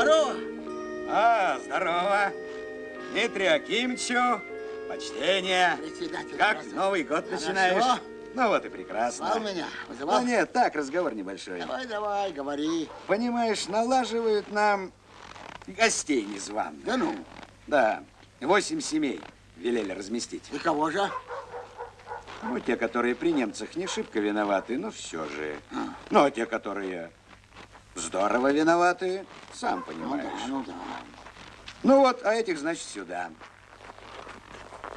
Здорово. А, здорово. Дмитрию Акимовичу, почтение. Как Новый год Хорошо. начинаешь? Ну вот и прекрасно. Звал меня? Вызывал? Ну нет, так, разговор небольшой. Давай, давай, говори. Понимаешь, налаживают нам гостей незваных. Да ну? Да, восемь семей велели разместить. И кого же? Ну, те, которые при немцах не шибко виноваты, но все же. А. Ну, а те, которые здорово виноваты, сам Ну понимаешь. да, ну да. Ну вот, а этих, значит, сюда.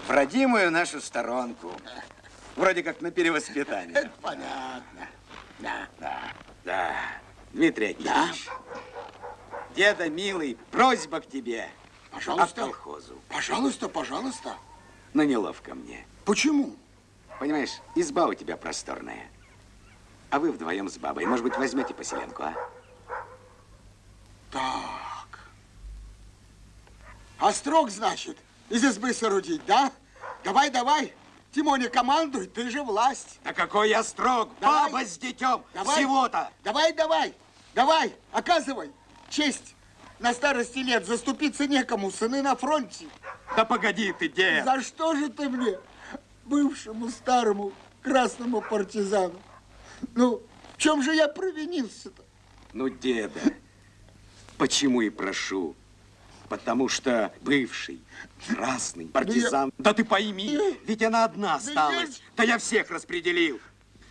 В родимую нашу сторонку. Вроде как на перевоспитание. Это понятно. Да. Да, да. Дмитрий Акимович. Деда, милый, просьба к тебе. А Пожалуйста. к колхозу. Пожалуйста, пожалуйста. Но неловко мне. Почему? Понимаешь, изба у тебя просторная. А вы вдвоем с бабой. Может быть, возьмете поселенку, а? Так. Острог, значит, из избы соорудить, да? Давай, давай. Тимоня, командуй, ты же власть. Да какой я строг! Давай. Баба с детем! Всего-то! Давай, давай, давай, оказывай честь. На старости лет заступиться некому, сыны на фронте. Да погоди ты, дед! За что же ты мне, бывшему старому красному партизану? Ну, в чем же я провинился-то? Ну, деда, почему и прошу? Потому что бывший, красный, партизан. Да ты пойми, ведь она одна осталась. Да я всех распределил.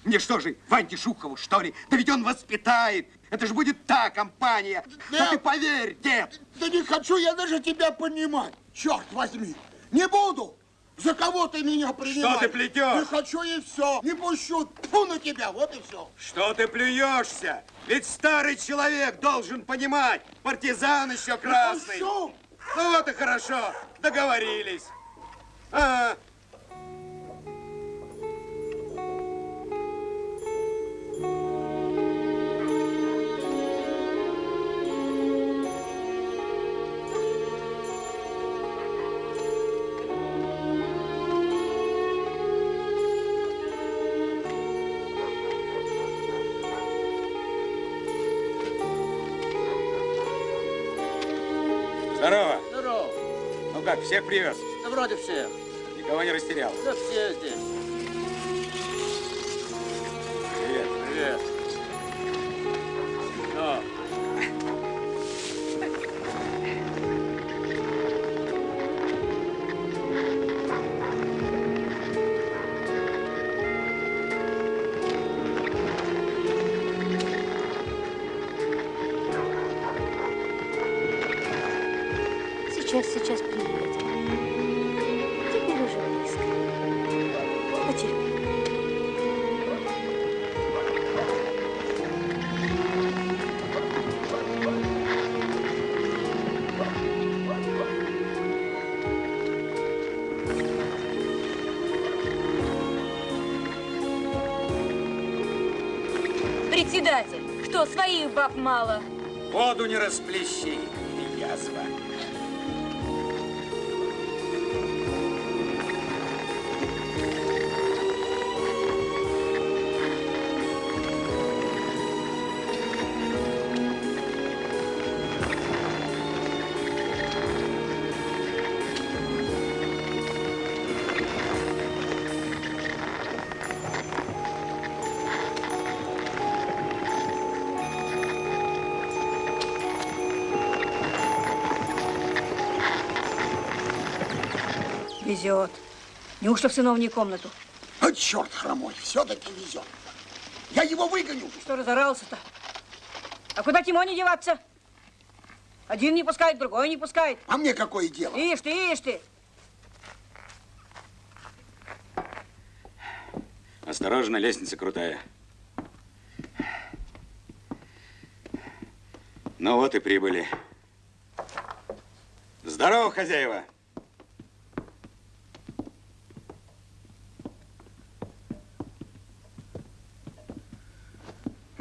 Мне что же, Ваньке Шухову, что ли? Да ведь он воспитает. Это же будет та компания. Да Нет. ты поверь, дед. Да не хочу я даже тебя понимать. Черт возьми, не буду. За кого ты меня принимаешь? ты плетешь? Не хочу и все. Не пущу. Тьфу на тебя, вот и все. Что ты плюешься? Ведь старый человек должен понимать. Партизан еще красный. Пущу. Ну вот и хорошо, договорились. А, здорово. Как, всех привез? Да вроде всех. Никого не растерял? Да все здесь. Привет. Привет. Баб мало? Воду не расплещи, Везет. Неужто в сыновнюю комнату? А черт хромой, все-таки везет. Я его выгоню. Что разорался-то? А куда Тимоне деваться? Один не пускает, другой не пускает. А мне какое дело? Ишь ты, ишь ты. Осторожно, лестница крутая. Ну вот и прибыли. Здорово, хозяева.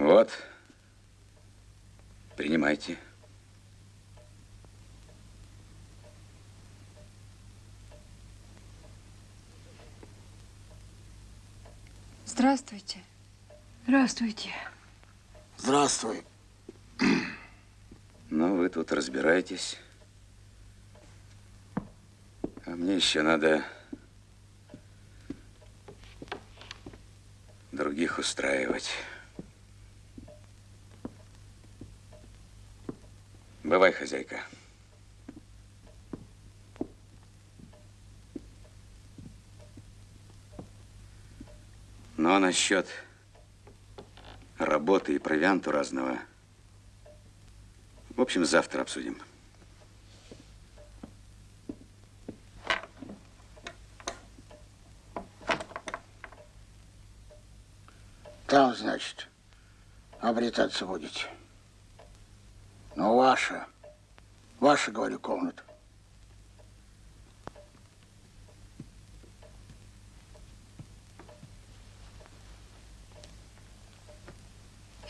Вот. Принимайте. Здравствуйте. Здравствуйте. Здравствуй. Ну, вы тут разбираетесь. А мне еще надо других устраивать. Бывай, хозяйка. Ну, а насчет работы и провианту разного, в общем, завтра обсудим. Там, значит, обретаться будете. Ну, ваша. Ваша, говорю, комната.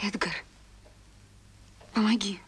Эдгар, помоги.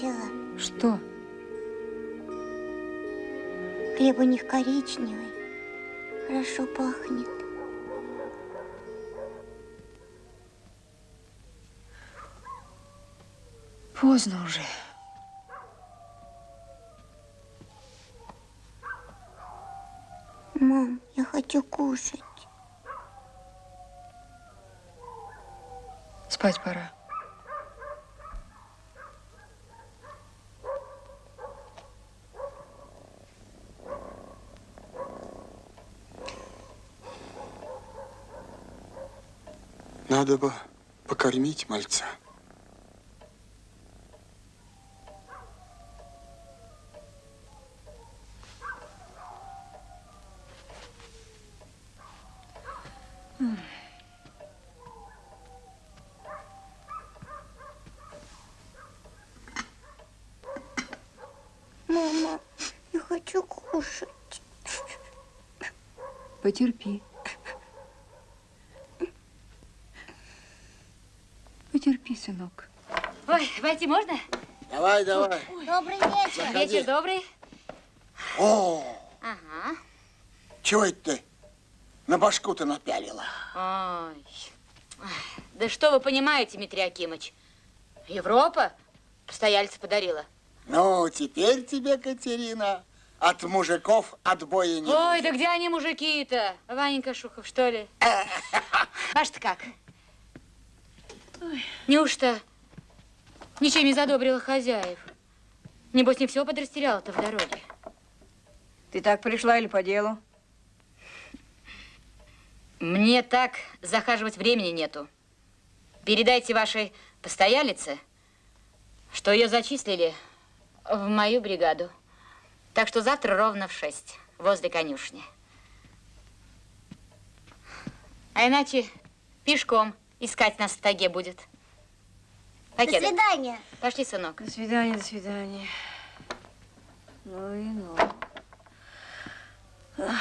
Заметила? Что? Хлеб у них коричневый. Хорошо пахнет. Поздно уже. Мам, я хочу кушать. Спать пора. Надо бы покормить мальца. Мама, я хочу кушать. Потерпи. Потерпи, сынок. Ой, войти можно? Давай, давай. Добрый вечер. Заходи. Вечер добрый. О, Ага. чего это ты на башку-то напялила? Ой. Да что вы понимаете, Дмитрий Акимович? Европа постояльца подарила. Ну, теперь тебе, Катерина, от мужиков отбоя нет. Ой, да где они мужики-то? Ваненька Шухов, что ли? Ваш-то как? Ой, Неужто ничем не задобрила хозяев? Небось, не все подрастеряла-то в дороге. Ты так пришла или по делу? Мне так захаживать времени нету. Передайте вашей постоялице, что ее зачислили в мою бригаду. Так что завтра ровно в шесть возле конюшни. А иначе пешком искать нас в таге будет. До Покеда. свидания. Пошли, сынок. До свидания, до свидания. Ну и ну. Так.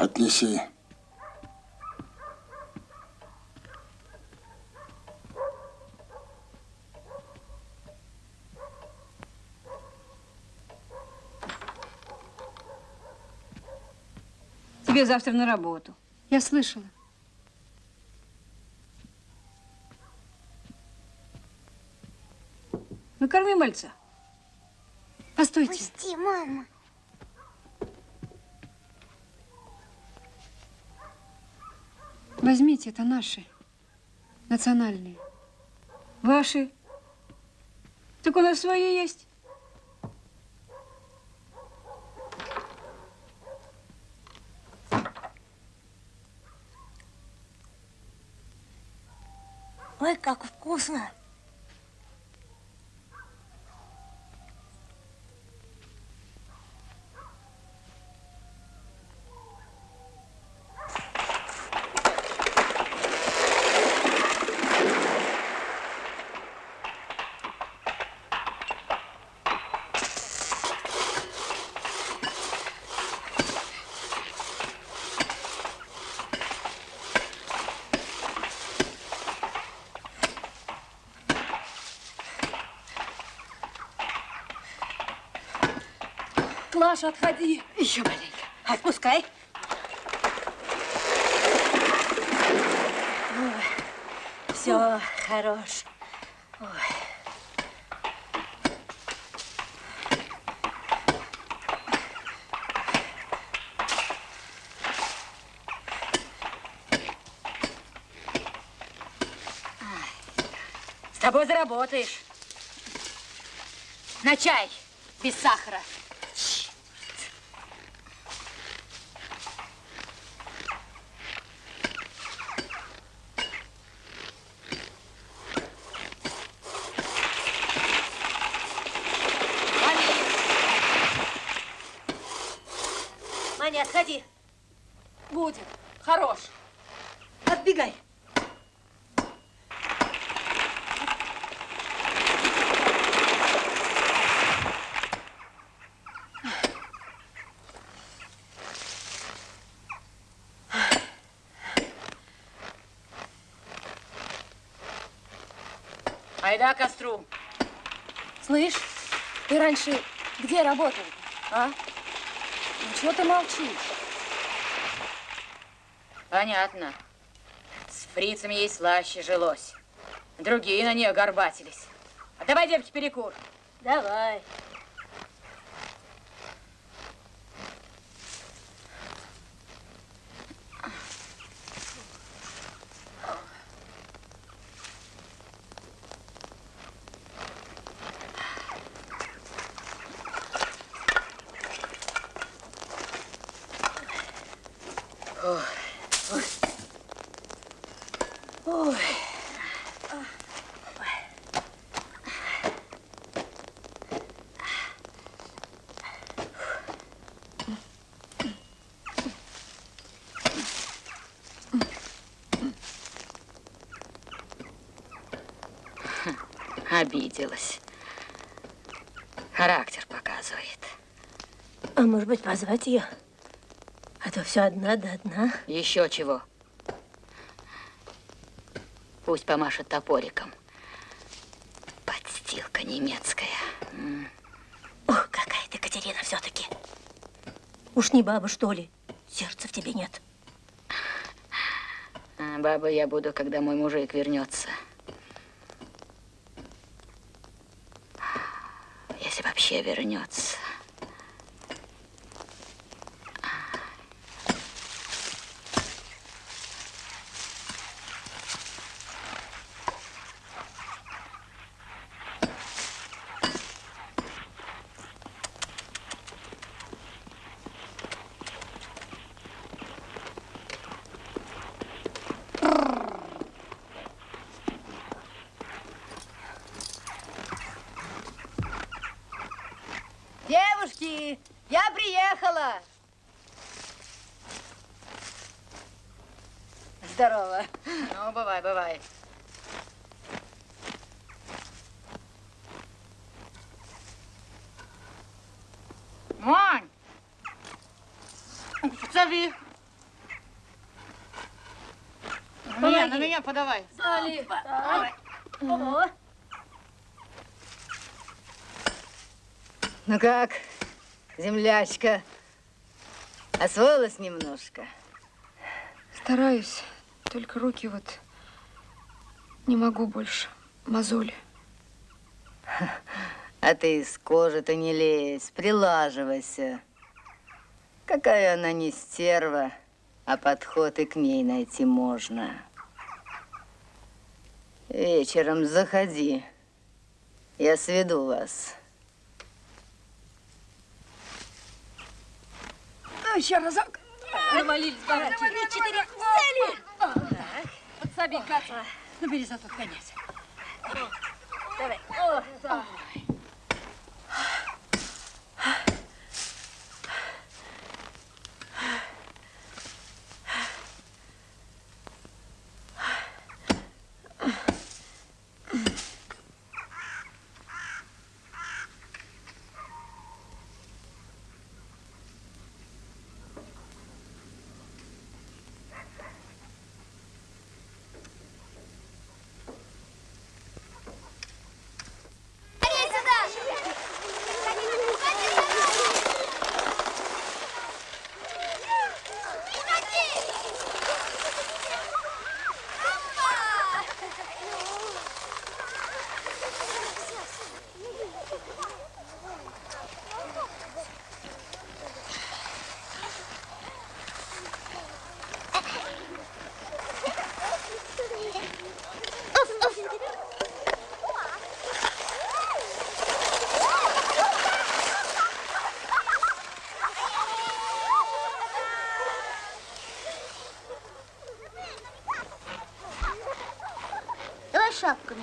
Отнеси. Тебе завтра на работу. Я слышала. Накорми мальца. Постойте. Пусти, мама. Возьмите, это наши. Национальные. Ваши. Так у нас свои есть. Ой, как вкусно. Клаша, отходи. Еще маленько. Отпускай. Все, хорош. С тобой заработаешь. На чай. Без сахара. Маня, отходи. Будет. Хорош. Отбегай. Айда к костру. Слышь, ты раньше где работал, а? Ну, чего ты молчишь? Понятно. С фрицами ей слаще жилось. Другие на нее горбатились. А давай, девки, перекур. Давай. Обиделась. Характер показывает. А может быть, позвать ее? А то все одна да одна. Еще чего. Пусть помашет топориком. Подстилка немецкая. Ох, какая ты, Катерина, все-таки. Уж не баба, что ли? Сердца в тебе нет. А баба я буду, когда мой мужик вернется. Если вообще вернется. Здорово! Здорово. Ну, бывай, бывай. Вань! Зови! На меня, на меня подавай. Дали. Ну как, землячка? Освоилась немножко? Стараюсь, только руки вот не могу больше. Мозоли. А ты из кожи-то не лезь, прилаживайся. Какая она не стерва, а подход и к ней найти можно. Вечером заходи, я сведу вас. Еще разок. Навалились, баранки. Четыре цели. Подсоби, Катя. Ну, бери за тот конец. Давай. О, Давай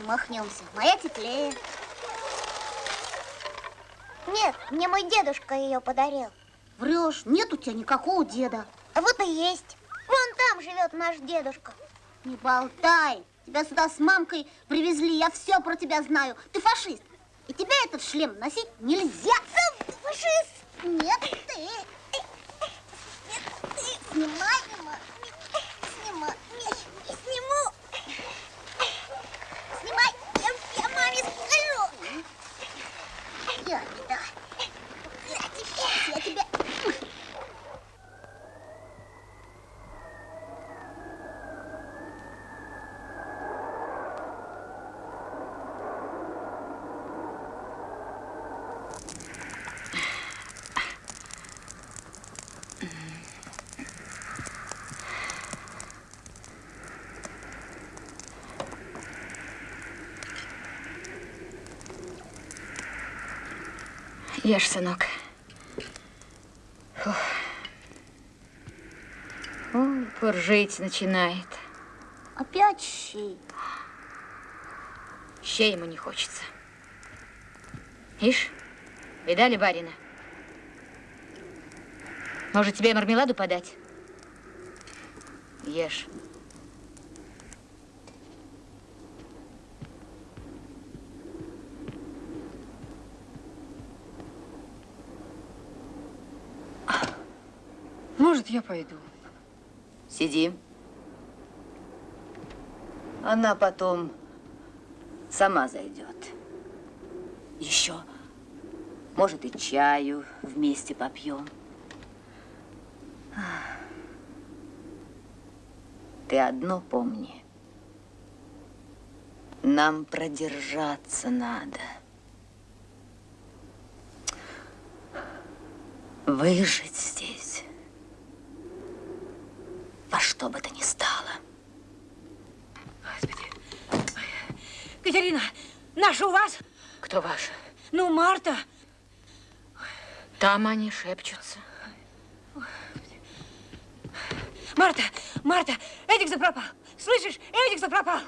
махнемся. Моя теплее. Нет, мне мой дедушка ее подарил. Врешь, нет у тебя никакого деда. А вот и есть. Вон там живет наш дедушка. Не болтай. Тебя сюда с мамкой привезли. Я все про тебя знаю. Ты фашист. И тебе этот шлем носить нельзя. Фашист. Нет, ты. Снимай, Мима. Снимай. Не сниму. Снимай, я, я маме скажу. Я, да. Я тебе, я тебе. Ешь, сынок. Фух. Ой, пуржить начинает. Опять щи. Щей ему не хочется. Ишь, видали барина? Может, тебе мармеладу подать? Ешь. Может, я пойду. Сиди. Она потом сама зайдет. Еще, может, и чаю вместе попьем. Ты одно помни. Нам продержаться надо. Выжить здесь. Что бы то ни стало. Катерина, наша у вас? Кто ваша? Ну, Марта. Там они шепчутся. Марта, Марта, Эдик запропал. Слышишь, Эдик запропал.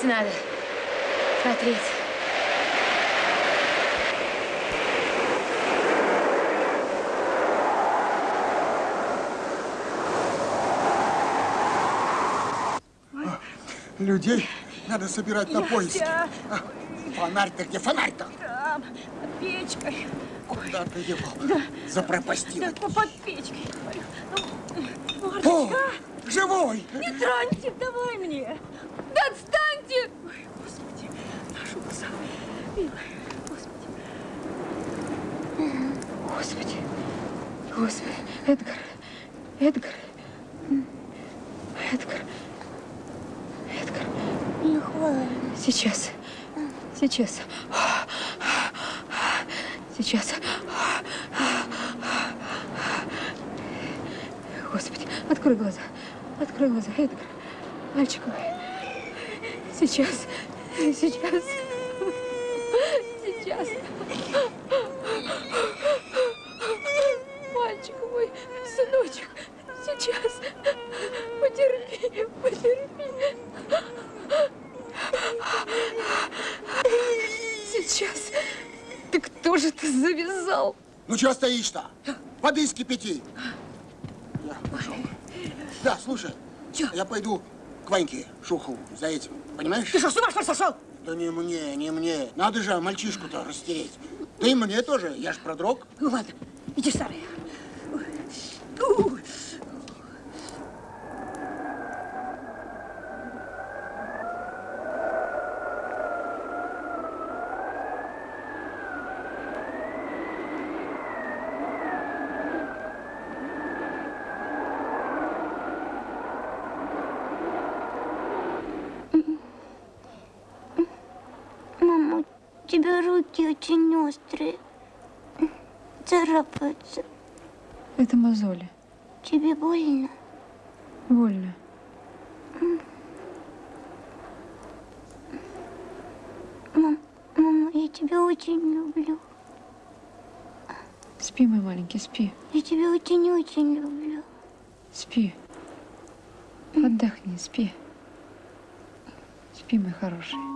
Смотреть надо. Смотреть. Людей надо собирать на. Нельзя. А, Фонарь-то где фонарь-то? Там, под печкой. Куда ты его? Да, по- под печкой. Ну, О, Марточка, живой! не троньте, давай мне. Да отстаньте. Ой, Господи, нашелся. Милый, Господи. Господи, Господи, Эдгар, Эдгар, Эдгар, Эдгар. Не хватит. Сейчас, сейчас, сейчас. Господи, открой глаза, открой глаза, Эдгар, мальчик мой. Сейчас, сейчас, сейчас. Мальчик мой, сыночек, сейчас. Потерпи, потерпи. Сейчас. Ты кто же ты завязал? Ну, что стоишь-то? Воды скипяти. Я пошел. Да, слушай, я пойду к Ваньке Шухову за этим, понимаешь? Ты что, с ума что ли сошел? Да не мне, не мне. Надо же мальчишку-то растереть. Да и мне тоже, я ж продрог. Ну ладно, иди, старый. Мама, у тебя руки очень острые. Царапаются. Это мозоли. Тебе больно? Больно. Мам, мама, я тебя очень люблю. Спи, мой маленький, спи. Я тебя очень-очень люблю. Спи. Отдохни, спи. Спи, мой хороший.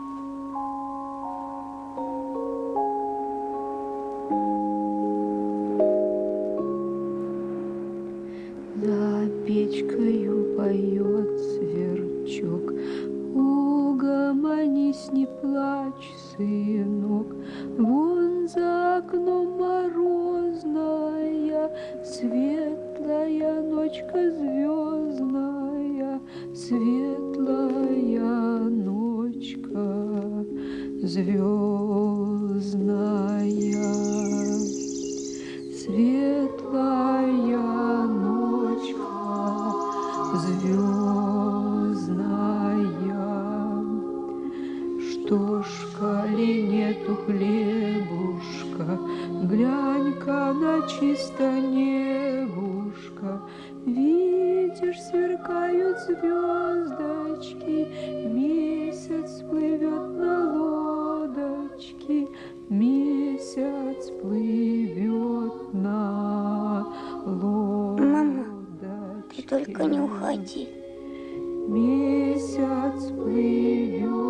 Сверкают звездочки, Месяц плывет на лодочке, Месяц плывет на лодочке. Мама, ты только не уходи. Месяц плывет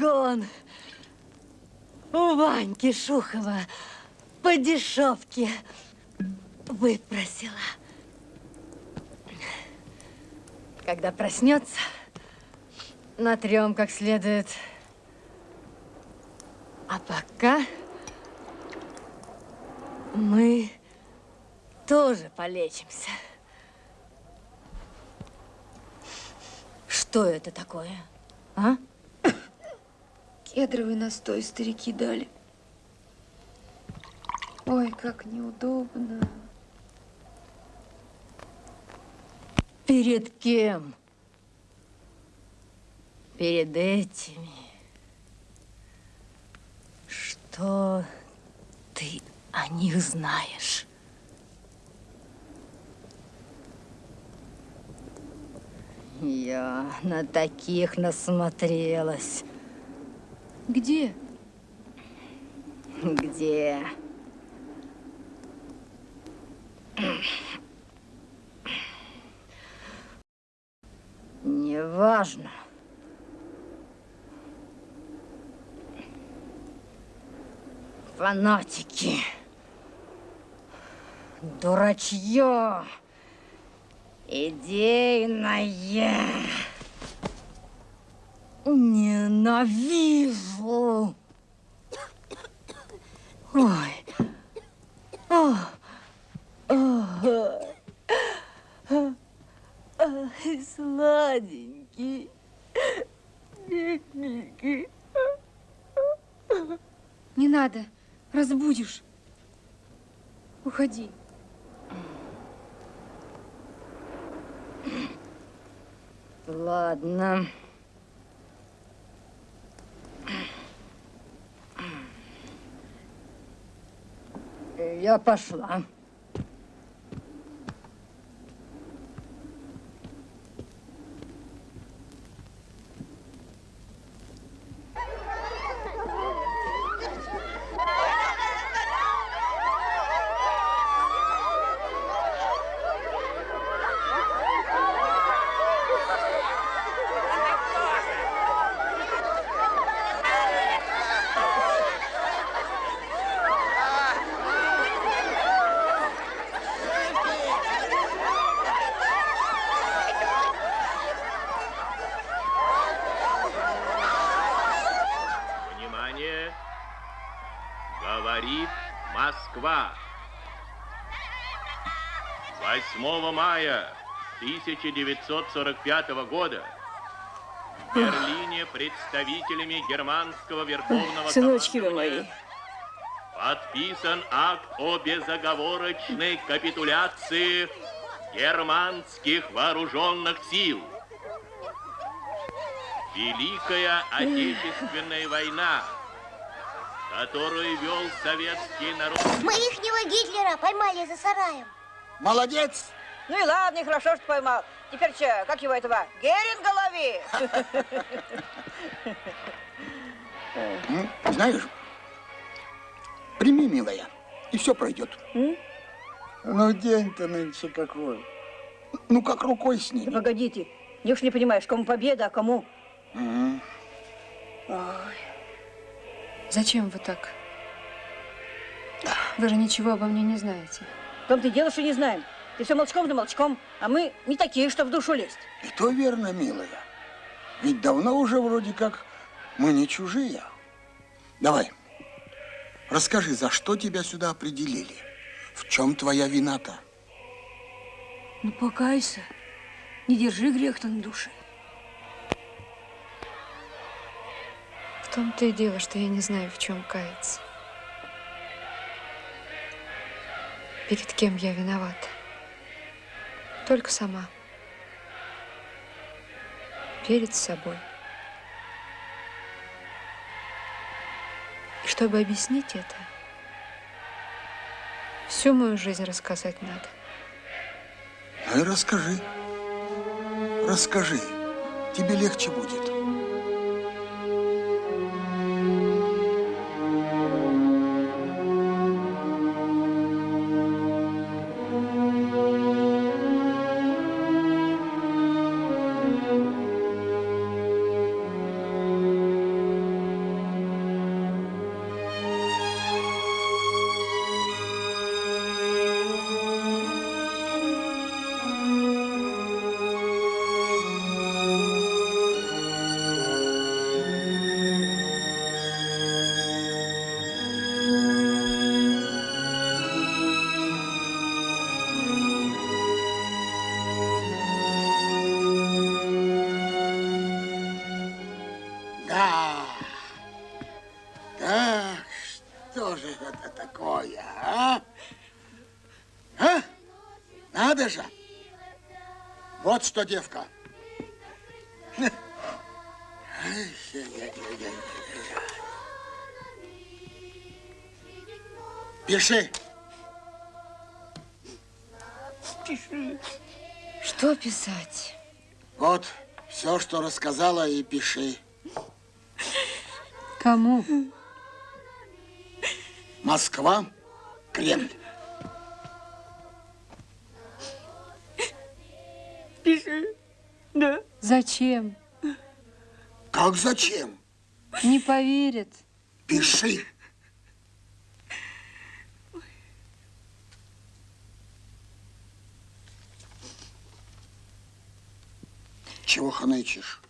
Самогон. У Ваньки Шухова по дешевке выпросила. Когда проснется, натрем как следует. А пока мы тоже полечимся. Что это такое, а? Кедровый настой старики дали. Ой, как неудобно. Перед кем? Перед этими. Что ты о них знаешь? Я на таких насмотрелась. Где? Где? Неважно. Фанатики. Дурачье. Идейное. Ненавижу. Ой. О. О. Ай, сладенький. Бедненький. Не надо. Разбудишь. Уходи. Ладно. Я пошла. Внимание! Говорит Москва. 8 мая 1945 года в Берлине представителями германского верховного Сыночки вы мои. подписан акт о безоговорочной капитуляции германских вооруженных сил. Великая Отечественная война, которую вел советский народ. Мы ихнего Гитлера поймали за сараем. Молодец! Ну и ладно, и хорошо, что поймал. Теперь что, как его этого? Геринга лови! Знаешь, прими, милая, и все пройдет. Ну, день-то нынче какой. Ну, как рукой сними. Да погодите, неужели не понимаешь, кому победа, а кому? Ой. Зачем вы так? Вы же ничего обо мне не знаете. В том-то и дело, что не знаем. Ты все молчком да молчком, а мы не такие, что в душу лезть. И то верно, милая. Ведь давно уже вроде как мы не чужие. Давай, расскажи, за что тебя сюда определили? В чем твоя вина-то? Ну, покайся. Не держи грех-то на душе. В том-то и дело, что я не знаю, в чем каяться. Перед кем я виновата? Только сама. Перед собой. И чтобы объяснить это, всю мою жизнь рассказать надо. Ну и расскажи. Расскажи. Тебе легче будет. Что, девка. Пиши. Пиши. Что писать? Вот все, что рассказала, и пиши. Кому? Москва, Кремль. Зачем? Как зачем? Не поверят. Пиши. Чего ханычишь?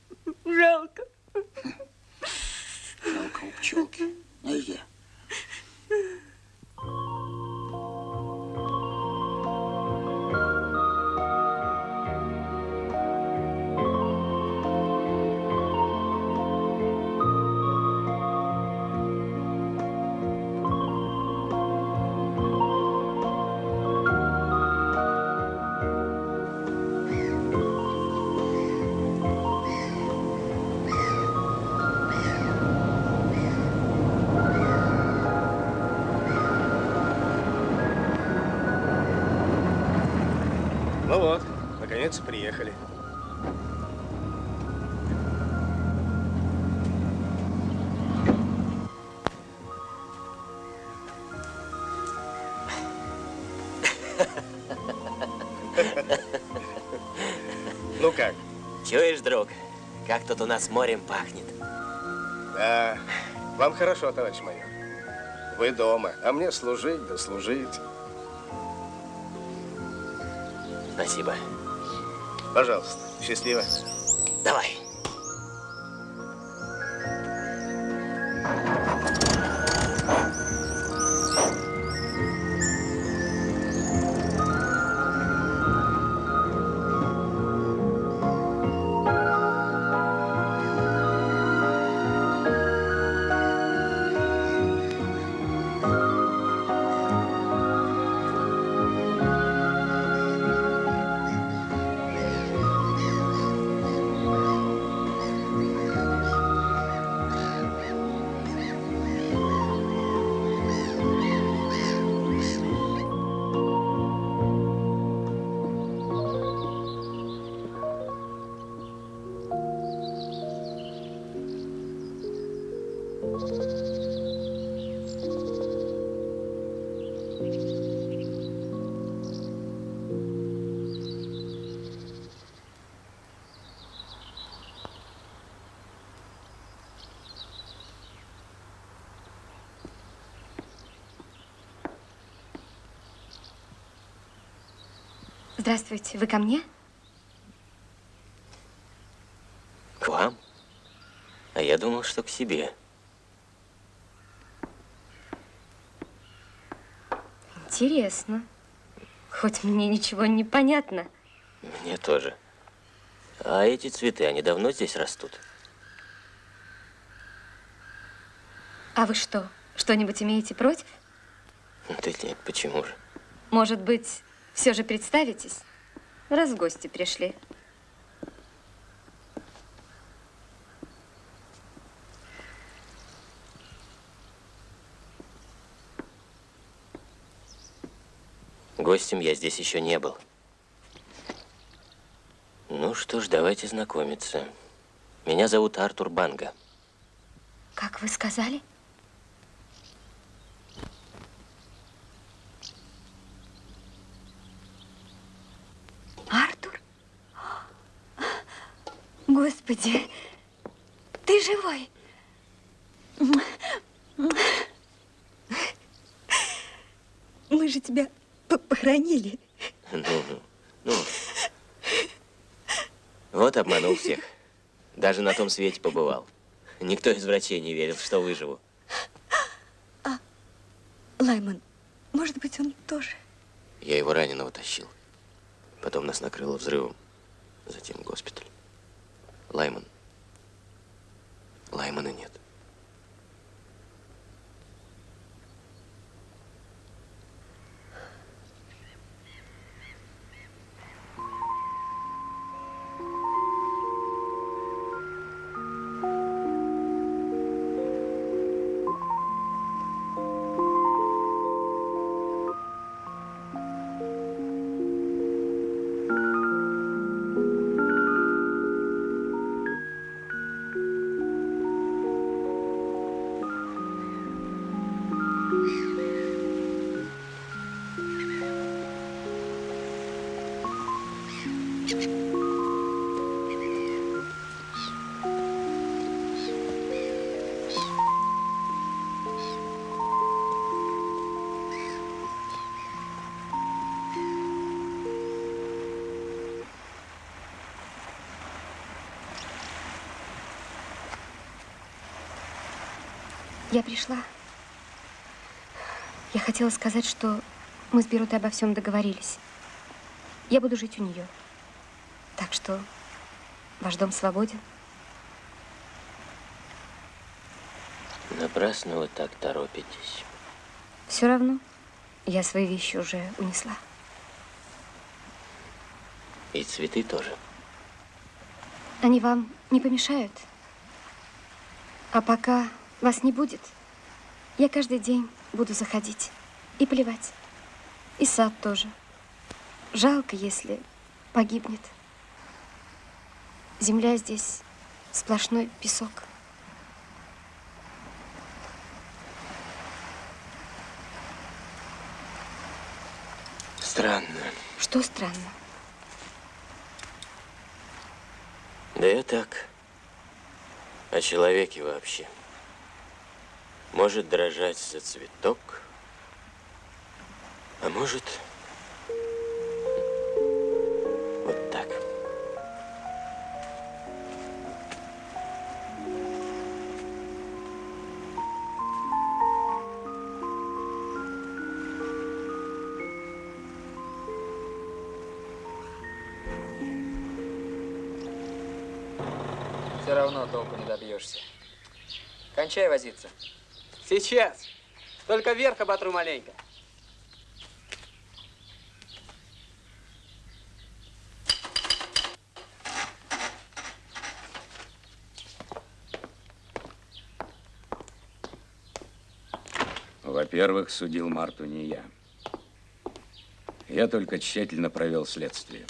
Наконец приехали. Ну как? Чуешь, друг, как тут у нас морем пахнет? Да, вам хорошо, товарищ майор. Вы дома, а мне служить да служить. Спасибо. Пожалуйста, счастливо. Давай. Здравствуйте, вы ко мне? К вам? А я думал, что к себе. Интересно. Хоть мне ничего не понятно. Мне тоже. А эти цветы, они давно здесь растут? А вы что, что-нибудь имеете против? Да нет, почему же? Может быть, все же представитесь, раз в гости пришли. Гостем я здесь еще не был. Ну что ж, давайте знакомиться. Меня зовут Артур Банга. Как вы сказали? Артур? Господи, ты живой? Мы же тебя по- похоронили. Ну, ну, ну. Вот обманул всех. Даже на том свете побывал. Никто из врачей не верил, что выживу. Лайман, может быть, он тоже? Я его раненого тащил. Потом нас накрыло взрывом. Затем госпиталь. Лайман. Лаймана нет. Я пришла. Я хотела сказать, что мы с Берутой обо всем договорились. Я буду жить у нее. Так что ваш дом свободен. Напрасно вы так торопитесь. Все равно я свои вещи уже унесла. И цветы тоже. Они вам не помешают? А пока вас не будет, я каждый день буду заходить и плевать. И сад тоже. Жалко, если погибнет. Земля здесь сплошной песок. Странно. Что странно? Да я так. О человеке вообще. Может дрожать за цветок, а может вот так. Все равно толку не добьешься. Кончай возиться. Сейчас. Только вверх оботру маленько. Во-первых, судил Марту не я. Я только тщательно провел следствие.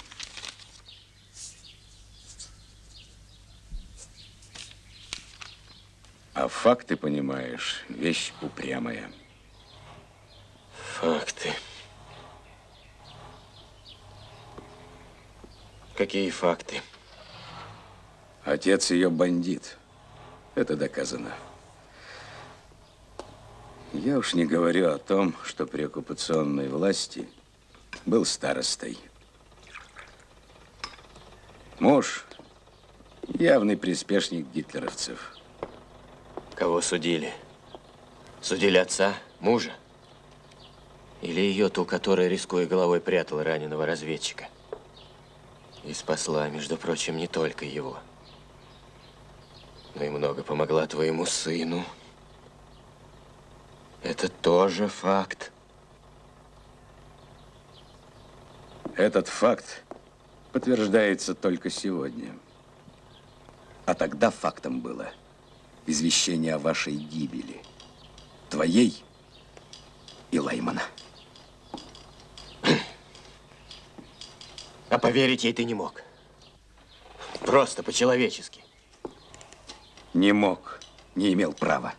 А факты, понимаешь, вещь упрямая. Факты. Какие факты? Отец ее бандит. Это доказано. Я уж не говорю о том, что при оккупационной власти был старостой. Муж – явный приспешник гитлеровцев. Кого судили? Судили отца, мужа? Или ее, ту, которая, рискуя головой, прятала раненого разведчика? И спасла, между прочим, не только его, но и много помогла твоему сыну. Это тоже факт. Этот факт подтверждается только сегодня. А тогда фактом было извещение о вашей гибели. Твоей и Лаймана. А поверить ей ты не мог. Просто по-человечески. Не мог, не имел права.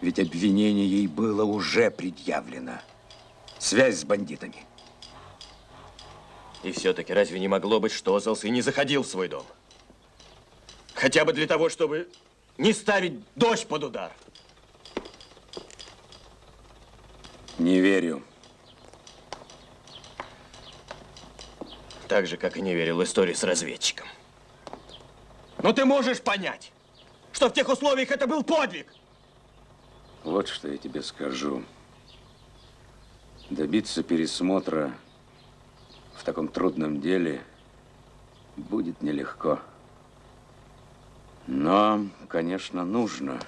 Ведь обвинение ей было уже предъявлено. Связь с бандитами. И все-таки разве не могло быть, что Озелс и не заходил в свой дом? Хотя бы для того, чтобы не ставить дождь под удар. Не верю. Так же, как и не верил в историю с разведчиком. Но ты можешь понять, что в тех условиях это был подвиг. Вот что я тебе скажу. Добиться пересмотра в таком трудном деле будет нелегко. Но, конечно, нужно.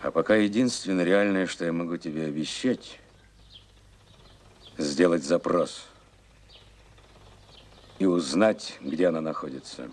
А пока единственное реальное, что я могу тебе обещать, сделать запрос и узнать, где она находится.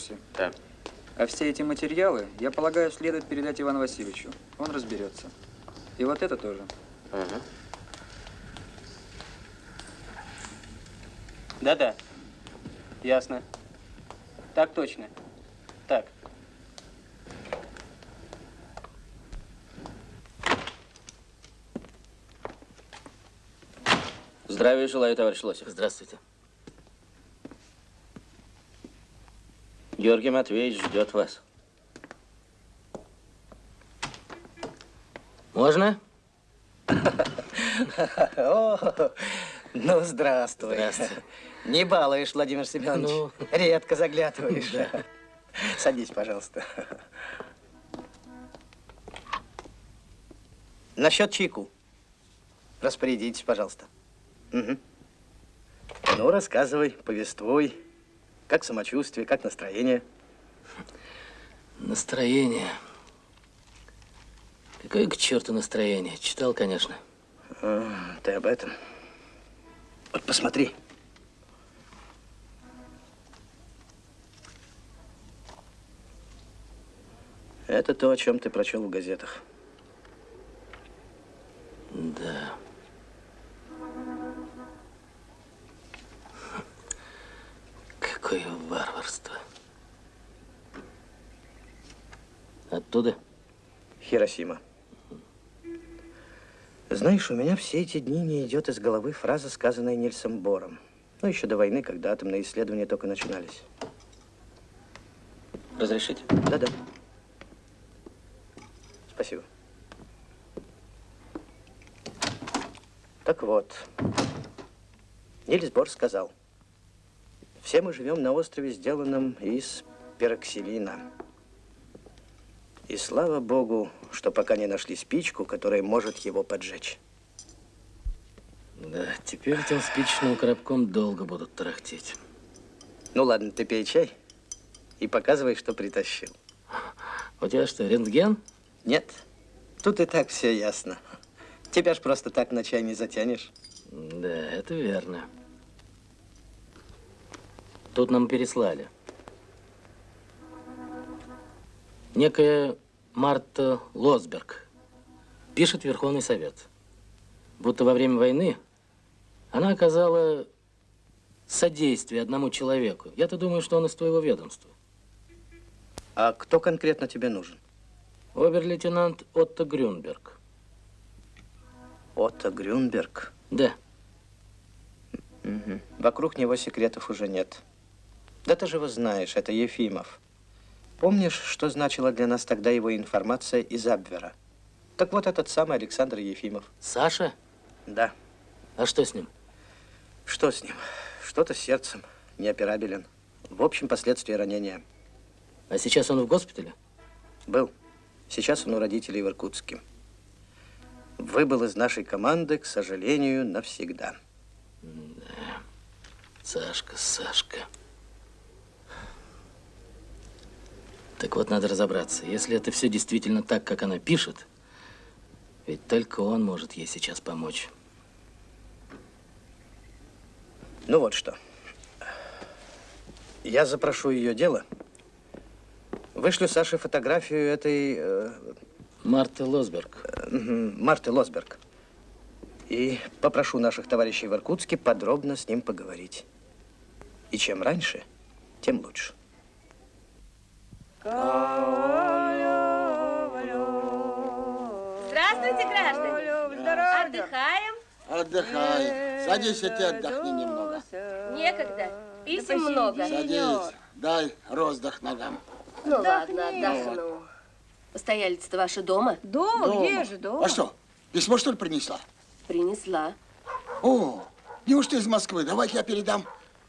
курсе. Да. А все эти материалы, я полагаю, следует передать Ивану Васильевичу. Он разберется. И вот это тоже. Угу. Да-да. Ясно. Так точно. Так. Здравия желаю, товарищ Лосев. Здравствуйте. Георгий Матвеевич ждет вас. Можно? О, ну, здравствуй. Здравствуй. Не балуешь, Владимир Семенович. Ну. Редко заглядываешь. Да. Садись, пожалуйста. Насчет чайку. Распорядитесь, пожалуйста. Мгм. Ну, рассказывай, повествуй. Как самочувствие, как настроение? Настроение. Какое к черту настроение? Читал, конечно. А, ты об этом. Вот посмотри. Это то, о чем ты прочел в газетах. Да. Какое варварство. Оттуда? Хиросима. Знаешь, у меня все эти дни не идет из головы фраза, сказанная Нильсом Бором. Ну, еще до войны, когда атомные исследования только начинались. Разрешите? Да-да. Спасибо. Так вот, Нильс Бор сказал, все мы живем на острове, сделанном из пероксилина. И слава богу, что пока не нашли спичку, которая может его поджечь. Да, теперь этим спичным коробком долго будут тарахтеть. Ну ладно, ты пей чай и показывай, что притащил. У тебя что, рентген? Нет, тут и так все ясно. Тебя ж просто так на чай не затянешь. Да, это верно. Тут нам переслали. Некая Марта Лосберг пишет Верховный Совет, будто во время войны она оказала содействие одному человеку. Я-то думаю, что он из твоего ведомства. А кто конкретно тебе нужен? Обер-лейтенант Отто Грюнберг. Отто Грюнберг? Да. Мгм. Вокруг него секретов уже нет. Да ты же его знаешь, это Ефимов. Помнишь, что значила для нас тогда его информация из Абвера? Так вот, этот самый Александр Ефимов. Саша? Да. А что с ним? Что с ним? Что-то с сердцем. Неоперабелен. В общем, последствия ранения. А сейчас он в госпитале? Был. Сейчас он у родителей в Иркутске. Выбыл из нашей команды, к сожалению, навсегда. Да. Сашка, Сашка. Так вот, надо разобраться. Если это все действительно так, как она пишет, ведь только он может ей сейчас помочь. Ну вот что. Я запрошу ее дело. Вышлю Саше фотографию этой... э, Марты Лосберг. э, Марты Лосберг. И попрошу наших товарищей в Иркутске подробно с ним поговорить. И чем раньше, тем лучше. Здравствуйте, граждане. Отдыхаем? Отдыхай. Садись, и ты отдохни немного. Некогда. Писем много. Садись. Дай роздых ногам. Ну ладно, отдохну. Постоялица-то ваша дома? Дома? Дома. Где же дома? А что, письмо, что ли, принесла? Принесла. О, неужто из Москвы? Давай я передам.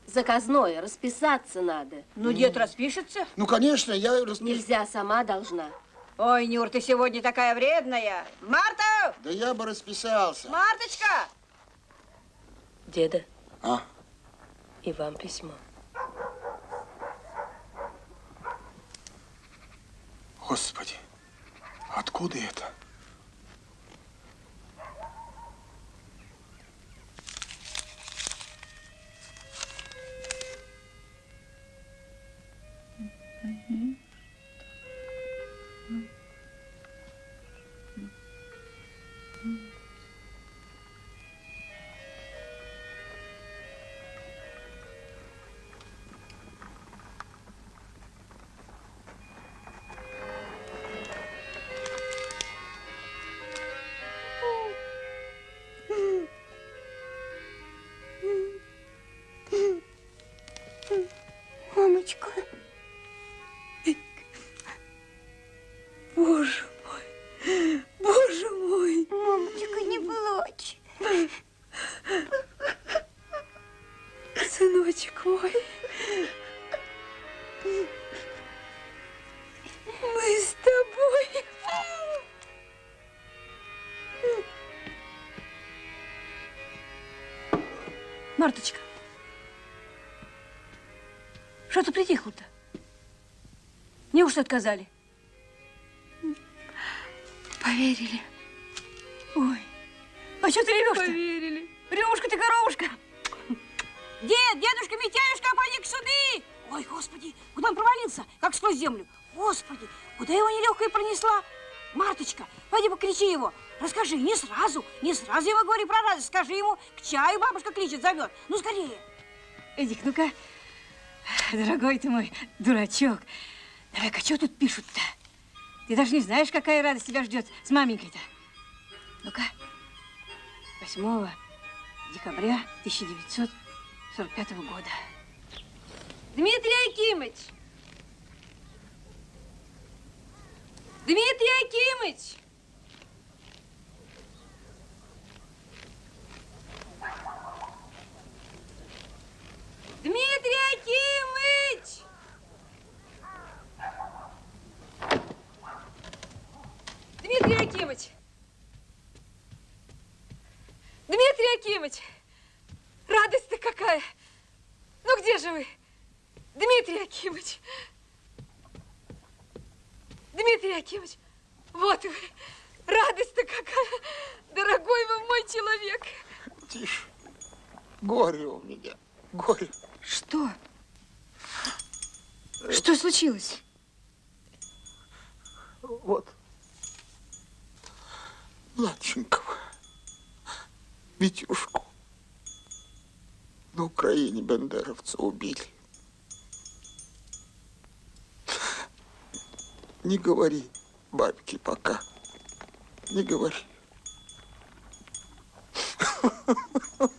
Заказное, расписаться надо. Ну, дед распишется? Ну, конечно, я распишу. Нельзя, сама должна. Ой, Нюр, ты сегодня такая вредная. Марта! Да я бы расписался. Марточка! Деда, А? и вам письмо. Господи, откуда это? right here. Марточка, что ты притихла-то? Неужто отказали? Поверили. Ой, а что ты ревешь-то? Поверили. Ревушка ты, коровушка. Дед, дедушка, Митяюшка, поди к суды. Ой, господи, куда он провалился? Как сквозь землю. Господи, куда его нелегкая пронесла? Марточка, пойди покричи его. Расскажи, не сразу, не сразу ему говори про радость. Скажи ему, к чаю бабушка кличет, зовет. Ну, скорее. Эдик, ну-ка, дорогой ты мой дурачок. Давай-ка, что тут пишут-то? Ты даже не знаешь, какая радость тебя ждет с маменькой-то. Ну-ка, 8 декабря 1945 года. Дмитрий Акимыч! Дмитрий Акимыч! Дмитрий Акимыч! Дмитрий Акимыч! Дмитрий Акимыч! Радость-то какая! Ну где же вы? Дмитрий Акимыч! Дмитрий Акимыч, вот вы! Радость-то какая! Дорогой вы мой человек! Тише. Горе у меня. Горе. Что? Что случилось? Вот. Младшенького. Витюшку. На Украине бандеровцы убили. Не говори бабке пока. Не говори. Oh.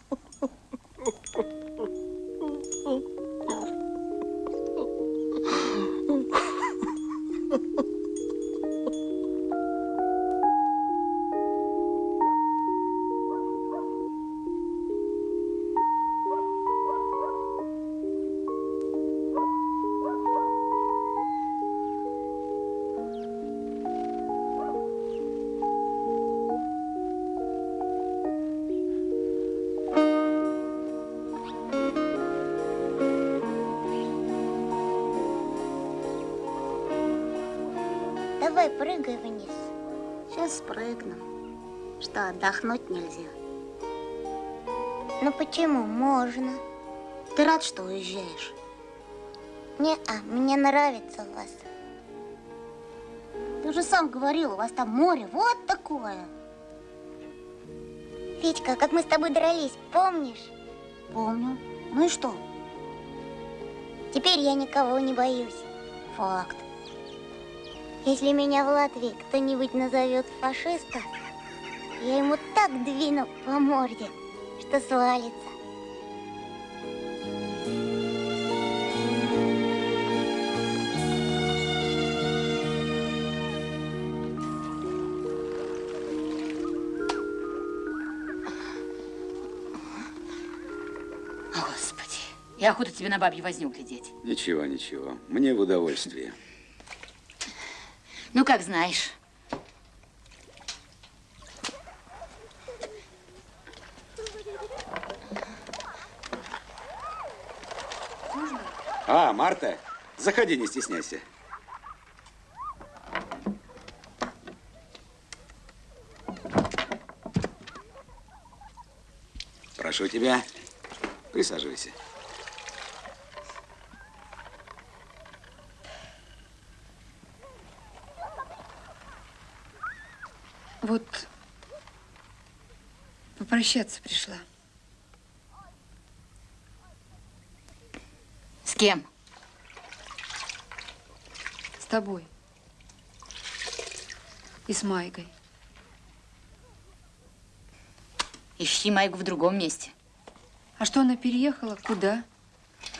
Отдохнуть нельзя? Ну почему? Можно. Ты рад, что уезжаешь? Не-а, мне нравится у вас. Ты же сам говорил, у вас там море вот такое. Федька, как мы с тобой дрались, помнишь? Помню. Ну и что? Теперь я никого не боюсь. Факт. Если меня в Латвии кто-нибудь назовет фашистом, я ему так двину по морде, что свалится. Господи, и охота тебе на бабью возню глядеть. Ничего, ничего. Мне в удовольствие. Ну, как знаешь. А, Марта, заходи, не стесняйся. Прошу тебя, присаживайся. Вот попрощаться пришла. С кем? С тобой. И с Майгой. Ищи Майку в другом месте. А что она переехала? Куда?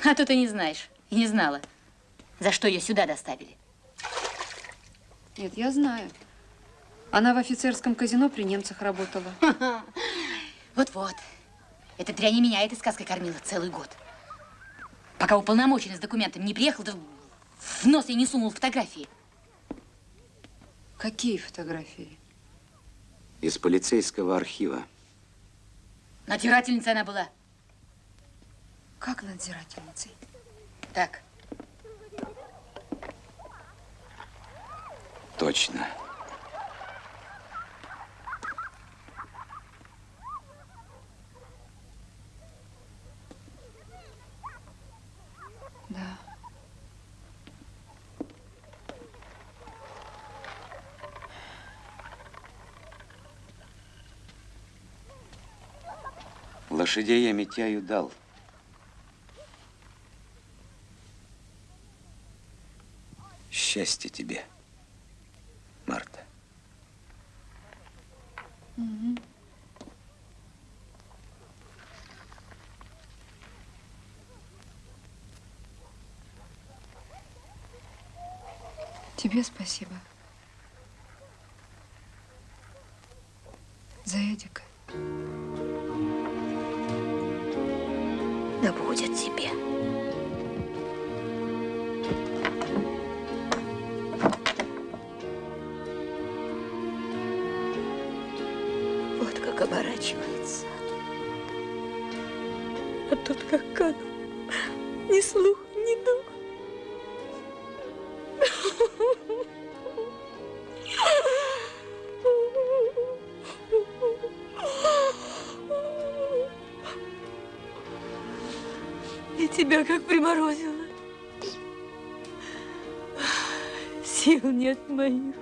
А то ты не знаешь. И не знала. За что ее сюда доставили. Нет, я знаю. Она в офицерском казино при немцах работала. Вот-вот. Эта дрянь меня этой сказкой кормила целый год. Пока уполномоченный с документами не приехал, да в нос я не сунул фотографии. Какие фотографии? Из полицейского архива. Надзирательница она была. Как надзирательницей? Так. Точно. Да. Лошадей я Митяю дал. Счастье тебе, Марта. Тебе спасибо. За Эдика. Приморозило. Сил нет моих.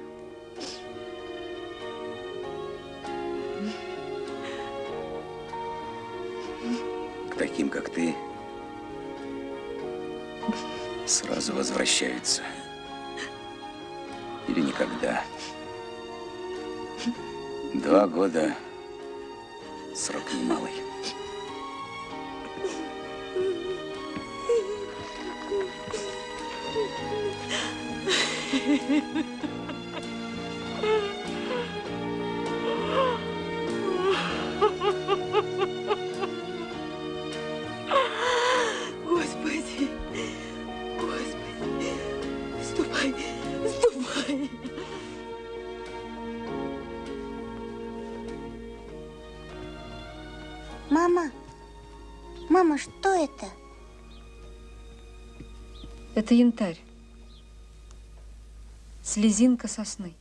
Это янтарь. Слезинка сосны.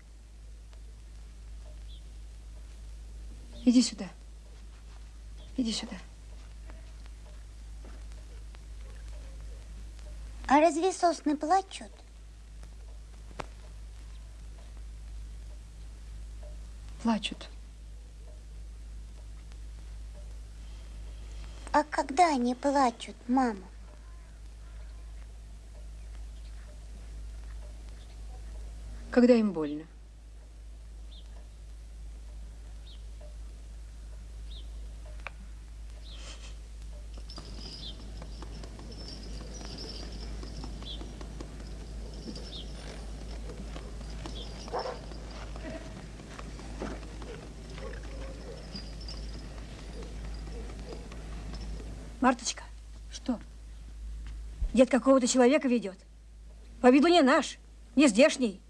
Иди сюда. Иди сюда. А разве сосны плачут? Плачут. А когда они плачут, мама? Когда им больно. Марточка, Что? дед какого-то человека ведет. По виду не наш, не здешний.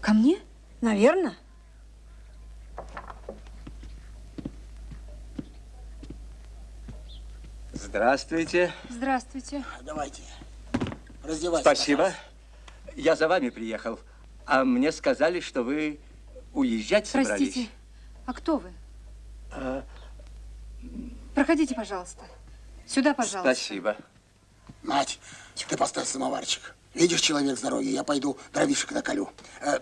Ко мне? Наверное. Здравствуйте. Здравствуйте. Давайте, раздевайтесь. Спасибо. Я за вами приехал. А мне сказали, что вы уезжать собрались. Простите, а кто вы? А, Проходите, пожалуйста. Сюда, пожалуйста. спасибо. Мать, ты поставь самоварчик. Видишь, человек с дороги, я пойду дровишек наколю. Э,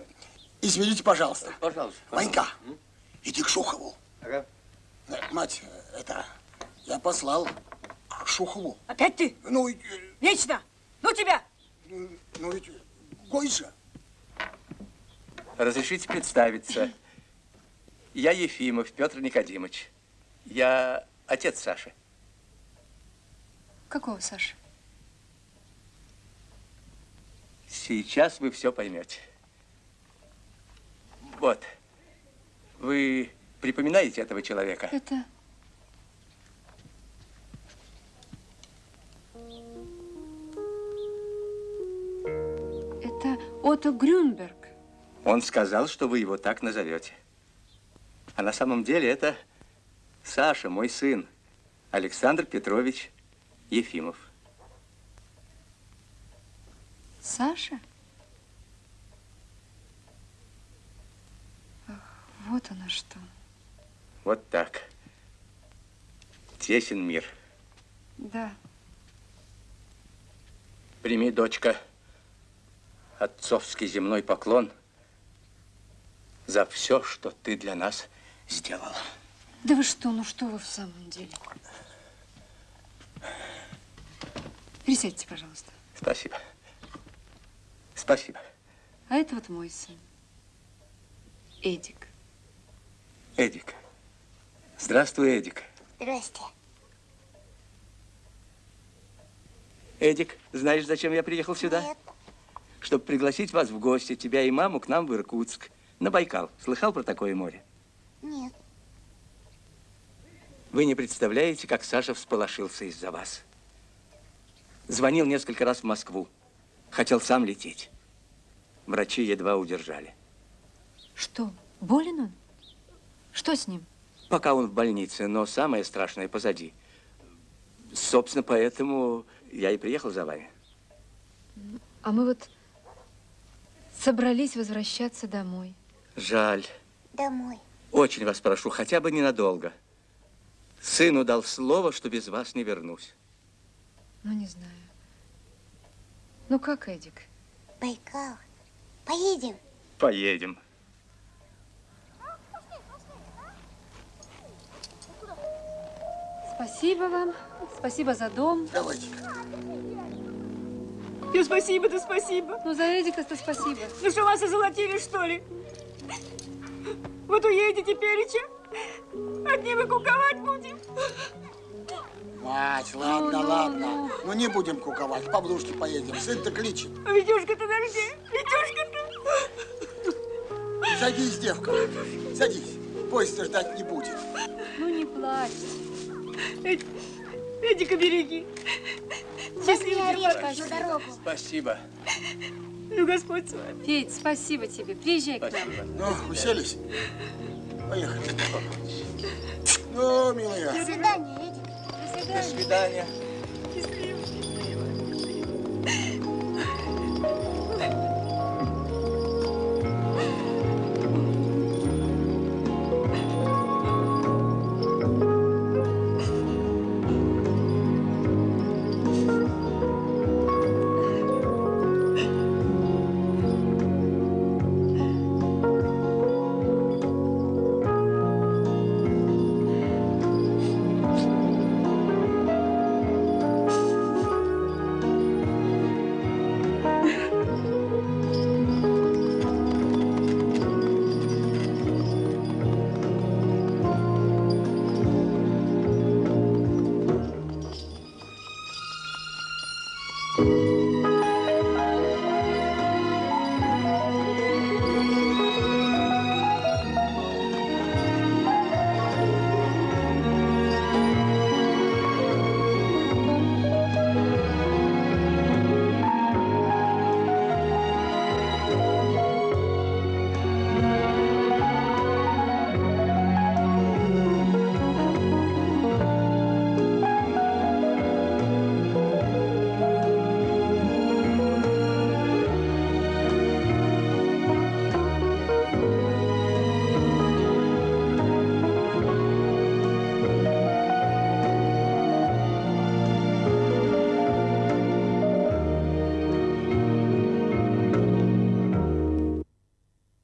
извините, пожалуйста. Пожалуйста. Ванька, иди к Шухову. Ага. Мать, э, это, я послал к Шухову. Опять ты? Ну, э, Вечно! Ну тебя! ну ведь гой же. Разрешите представиться. Я Ефимов Петр Никодимович. Я отец Саши. Какого, Саша? Сейчас вы все поймете. Вот. Вы припоминаете этого человека? Это... Это Отто Грюнберг. Он сказал, что вы его так назовете. А на самом деле это Саша, мой сын. Александр Петрович Ефимов. Саша? Ах, вот оно что. Вот так. Тесен мир. Да. Прими, дочка, отцовский земной поклон за все, что ты для нас сделала. Да вы что, ну что вы в самом деле? Присядьте, пожалуйста. Спасибо. Спасибо. А это вот мой сын. Эдик. Эдик. Здравствуй, Эдик. Здрасте. Эдик, знаешь, зачем я приехал сюда? Нет. Чтобы пригласить вас в гости, тебя и маму, к нам в Иркутск, на Байкал. Слыхал про такое море? Нет. Вы не представляете, как Саша всполошился из-за вас. Звонил несколько раз в Москву. Хотел сам лететь. Врачи едва удержали. Что, болен он? Что с ним? Пока он в больнице, но самое страшное позади. Собственно, поэтому я и приехал за вами. А мы вот собрались возвращаться домой. Жаль. Домой. Очень вас прошу, хотя бы ненадолго. Сыну дал слово, что без вас не вернусь. Ну, не знаю. Ну, как, Эдик? Байкал. Поедем. Поедем. Спасибо вам. Спасибо за дом. Давайте. Ну, спасибо, да спасибо. Ну, за Эдика-то спасибо. Ну что, вас озолотили, что ли? Вот уедете переча, одни вы куковать будем. Мать, ладно, ладно. Ну не будем куковать, в Павлушке поедем. Сын-то кличет. Витюшка-то дожди, Витюшка-то. Садись, девка, садись. Поезд ждать не будет. Ну, не плачь. Эд- Эдика береги. Возьми орешка на дорогу. Спасибо. Ну, Господь с вами. Федь, спасибо тебе. Приезжай к нам. Ну, уселись? Поехали. Ну, милая. До свидания, Эдик. До До свидания.